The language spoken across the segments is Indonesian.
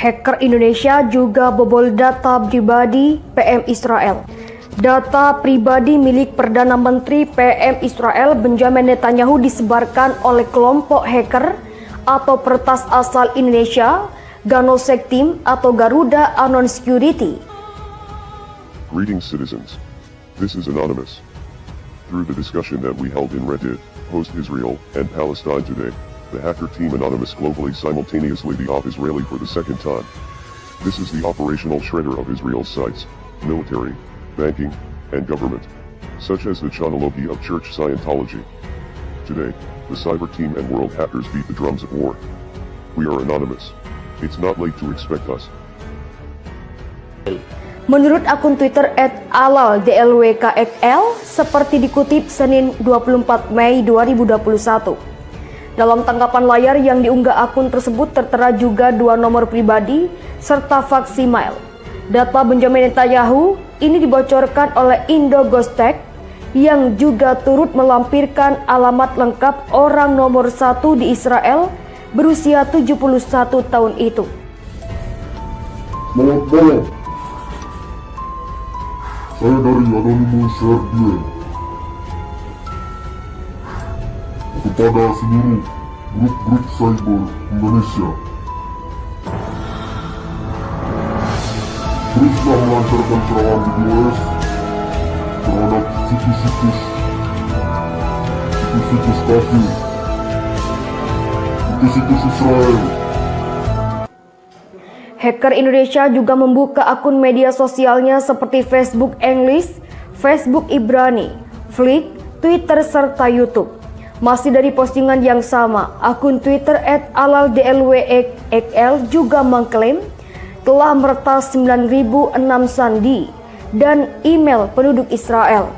Hacker Indonesia juga bobol data pribadi PM Israel. Data pribadi milik Perdana Menteri PM Israel Benjamin Netanyahu disebarkan oleh kelompok hacker atau pertas asal Indonesia, Ganosek Team atau Garuda Anon Security. Greetings citizens. This is Anonymous. Through the discussion that we held in Reddit, host Israel and Palestine today, the hacker team Anonymous globally simultaneously the off Israeli for the second time. This is the operational shredder of Israel's sites, military, banking, and government, such as the chronology of church Scientology. Today, the cyber team and world hackers beat the drums at war. We are anonymous. It's not late to expect us. Menurut akun Twitter @alaldlwkxl, seperti dikutip Senin 24 Mei 2021. Dalam tanggapan layar yang diunggah akun tersebut tertera juga dua nomor pribadi serta fax email. Data Benjamin Netanyahu ini dibocorkan oleh Indo Ghostek yang juga turut melampirkan alamat lengkap orang nomor satu di Israel berusia 71 tahun itu. Malam. Saya dari Anonymous Serbian. Kepada seluruh grup-grup cyber Indonesia. Teruslah melancarkan serangan di US terhadap situs-situs situs-situs kafir situs-situs Israel Hacker Indonesia juga membuka akun media sosialnya seperti Facebook English, Facebook Ibrani, Flick, Twitter, serta YouTube. Masih dari postingan yang sama, akun Twitter @alaldlwxl juga mengklaim telah meretas 9.006 sandi dan email penduduk Israel.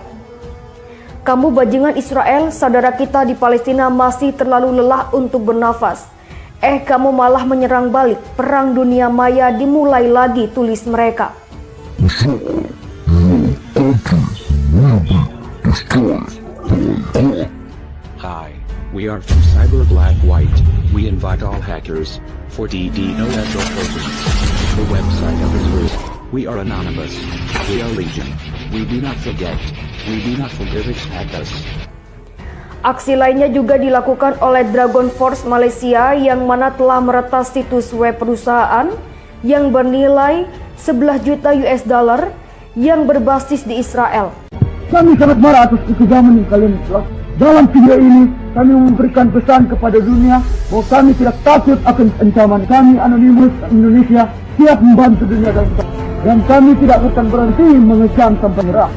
Kamu bajingan Israel, saudara kita di Palestina masih terlalu lelah untuk bernafas. Eh kamu malah menyerang balik, perang dunia maya dimulai lagi tulis mereka. Hi, we are from Cyber Black White. We invite all hackers for DDoS operations. The website of Israel. We are anonymous. We are legion. We do not forget. We do not forgive hack us. Aksi lainnya juga dilakukan oleh Dragon Force Malaysia yang mana telah meretas situs web perusahaan yang bernilai 11 juta US dollar yang berbasis di Israel. Kami sangat marah atas kekejaman yang kalian telah. Dalam video ini, kami memberikan pesan kepada dunia bahwa kami tidak takut akan ancaman kami Anonymous Indonesia siap membantu dunia dan dan kami tidak akan berhenti mengecam tanpa nyerah.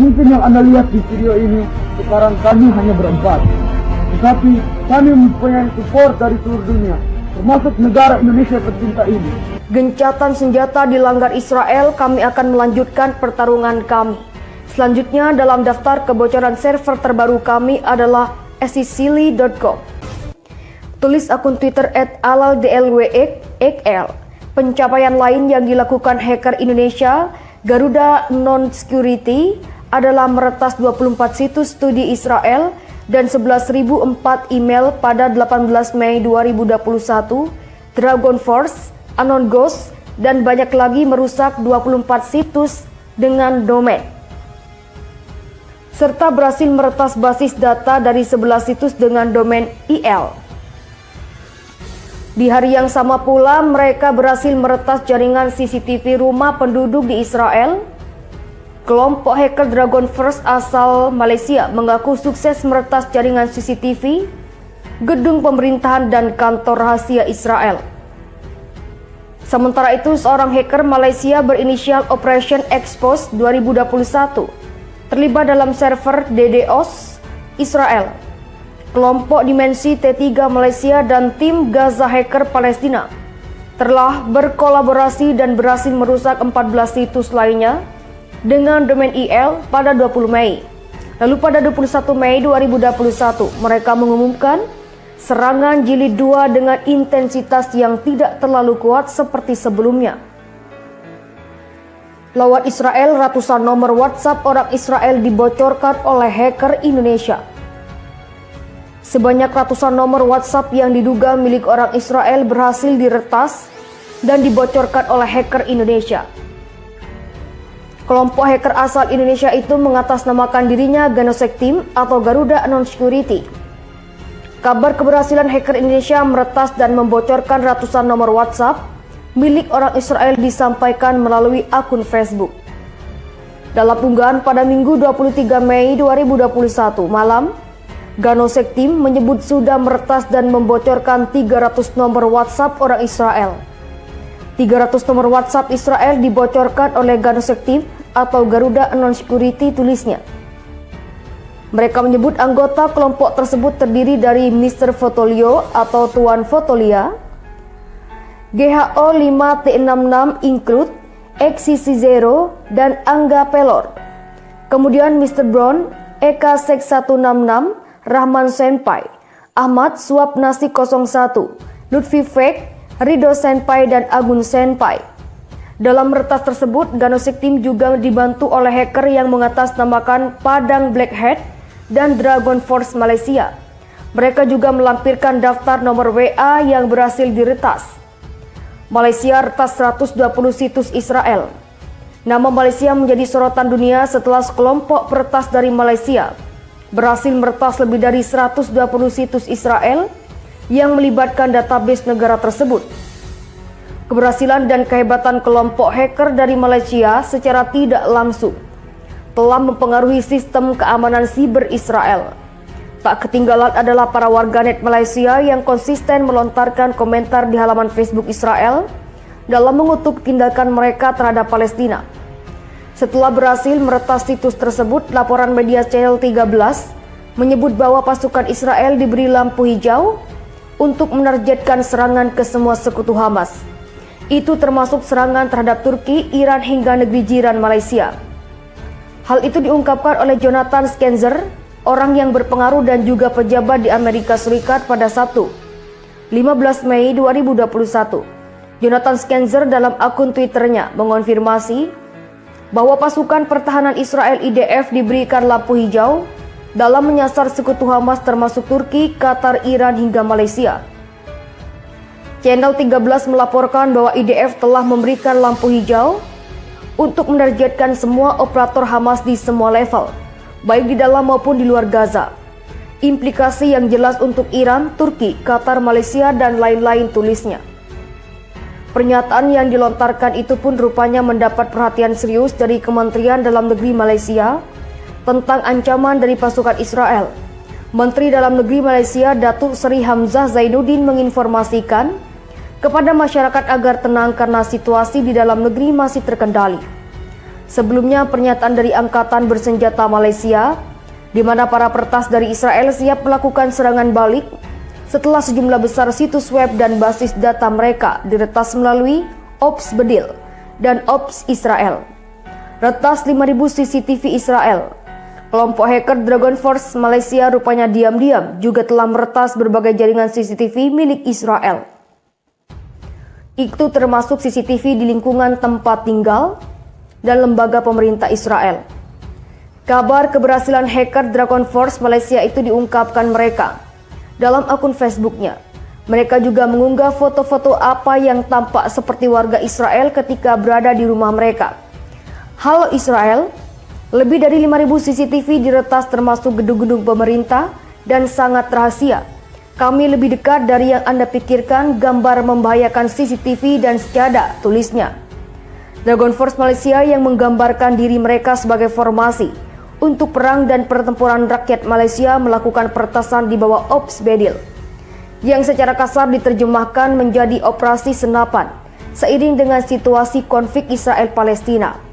Mungkin yang anda lihat di video ini, sekarang kami hanya berempat. Tetapi kami mempunyai support dari seluruh dunia, termasuk negara Indonesia tercinta ini. Gencatan senjata dilanggar Israel, kami akan melanjutkan pertarungan kami. Selanjutnya dalam daftar kebocoran server terbaru kami adalah sicily.com. Tulis akun Twitter @alaldlwxl. Pencapaian lain yang dilakukan hacker Indonesia, Garuda Non-Security, adalah meretas 24 situs studi Israel dan 11.004 email pada 18 Mei 2021, Dragon Force, Anon Ghost, dan banyak lagi merusak 24 situs dengan domain serta berhasil meretas basis data dari 11 situs dengan domain IL. Di hari yang sama pula, mereka berhasil meretas jaringan CCTV rumah penduduk di Israel. Kelompok hacker Dragon First asal Malaysia mengaku sukses meretas jaringan CCTV, gedung pemerintahan dan kantor rahasia Israel. Sementara itu, seorang hacker Malaysia berinisial Operation Expose 2021 terlibat dalam server DDoS Israel. Kelompok Dimensi T3 Malaysia dan tim Gaza Hacker Palestina telah berkolaborasi dan berhasil merusak 14 situs lainnya dengan domain IL pada 20 Mei. Lalu pada 21 Mei 2021 mereka mengumumkan serangan jilid 2 dengan intensitas yang tidak terlalu kuat seperti sebelumnya. Lewat Israel, ratusan nomor WhatsApp orang Israel dibocorkan oleh hacker Indonesia. Sebanyak ratusan nomor WhatsApp yang diduga milik orang Israel berhasil diretas dan dibocorkan oleh hacker Indonesia. Kelompok hacker asal Indonesia itu mengatasnamakan dirinya Ganosek Team atau Garuda Anon Security. Kabar keberhasilan hacker Indonesia meretas dan membocorkan ratusan nomor WhatsApp milik orang Israel disampaikan melalui akun Facebook. Dalam unggahan pada Minggu 23 Mei 2021 malam, Ganosek Team menyebut sudah meretas dan membocorkan 300 nomor WhatsApp orang Israel. 300 nomor WhatsApp Israel dibocorkan oleh Ganosek Team atau Garuda Anon Security tulisnya. Mereka menyebut anggota kelompok tersebut terdiri dari Mr. Fotolio atau Tuan Fotolia, GHO 5T66 Include, XCC0, dan Angga Pelor. Kemudian Mr. Brown, Eka Sek 166, Rahman Senpai, Ahmad Suap Nasi 01, Lutfi Fek, Rido Senpai, dan Agun Senpai. Dalam retas tersebut, Ganosik Team juga dibantu oleh hacker yang mengatasnamakan Padang Blackhead dan Dragon Force Malaysia. Mereka juga melampirkan daftar nomor WA yang berhasil diretas. Malaysia retas 120 situs Israel. Nama Malaysia menjadi sorotan dunia setelah sekelompok peretas dari Malaysia berhasil meretas lebih dari 120 situs Israel yang melibatkan database negara tersebut. Keberhasilan dan kehebatan kelompok hacker dari Malaysia secara tidak langsung telah mempengaruhi sistem keamanan siber Israel. Tak ketinggalan adalah para warganet Malaysia yang konsisten melontarkan komentar di halaman Facebook Israel dalam mengutuk tindakan mereka terhadap Palestina. Setelah berhasil meretas situs tersebut, laporan media Channel 13 menyebut bahwa pasukan Israel diberi lampu hijau untuk menargetkan serangan ke semua sekutu Hamas. Itu termasuk serangan terhadap Turki, Iran hingga negeri jiran Malaysia. Hal itu diungkapkan oleh Jonathan Skenzer, orang yang berpengaruh dan juga pejabat di Amerika Serikat pada Sabtu, 15 Mei 2021. Jonathan Skenzer dalam akun Twitternya mengonfirmasi bahwa pasukan pertahanan Israel IDF diberikan lampu hijau dalam menyasar sekutu Hamas termasuk Turki, Qatar, Iran hingga Malaysia. Channel 13 melaporkan bahwa IDF telah memberikan lampu hijau untuk menargetkan semua operator Hamas di semua level, baik di dalam maupun di luar Gaza. Implikasi yang jelas untuk Iran, Turki, Qatar, Malaysia, dan lain-lain tulisnya. Pernyataan yang dilontarkan itu pun rupanya mendapat perhatian serius dari Kementerian Dalam Negeri Malaysia tentang ancaman dari pasukan Israel. Menteri Dalam Negeri Malaysia Datuk Seri Hamzah Zainuddin menginformasikan kepada masyarakat agar tenang karena situasi di dalam negeri masih terkendali. Sebelumnya pernyataan dari Angkatan Bersenjata Malaysia, di mana para pertas dari Israel siap melakukan serangan balik setelah sejumlah besar situs web dan basis data mereka diretas melalui Ops Bedil dan Ops Israel. Retas 5000 CCTV Israel. Kelompok hacker Dragon Force Malaysia rupanya diam-diam juga telah meretas berbagai jaringan CCTV milik Israel. Itu termasuk CCTV di lingkungan tempat tinggal dan lembaga pemerintah Israel. Kabar keberhasilan hacker Dragon Force Malaysia itu diungkapkan mereka dalam akun Facebooknya. Mereka juga mengunggah foto-foto apa yang tampak seperti warga Israel ketika berada di rumah mereka. Halo Israel, lebih dari 5000 CCTV diretas termasuk gedung-gedung pemerintah dan sangat rahasia kami lebih dekat dari yang Anda pikirkan gambar membahayakan CCTV dan sejadah, tulisnya. Dragon Force Malaysia yang menggambarkan diri mereka sebagai formasi untuk perang dan pertempuran rakyat Malaysia melakukan pertasan di bawah Ops Bedil yang secara kasar diterjemahkan menjadi operasi senapan seiring dengan situasi konflik Israel-Palestina.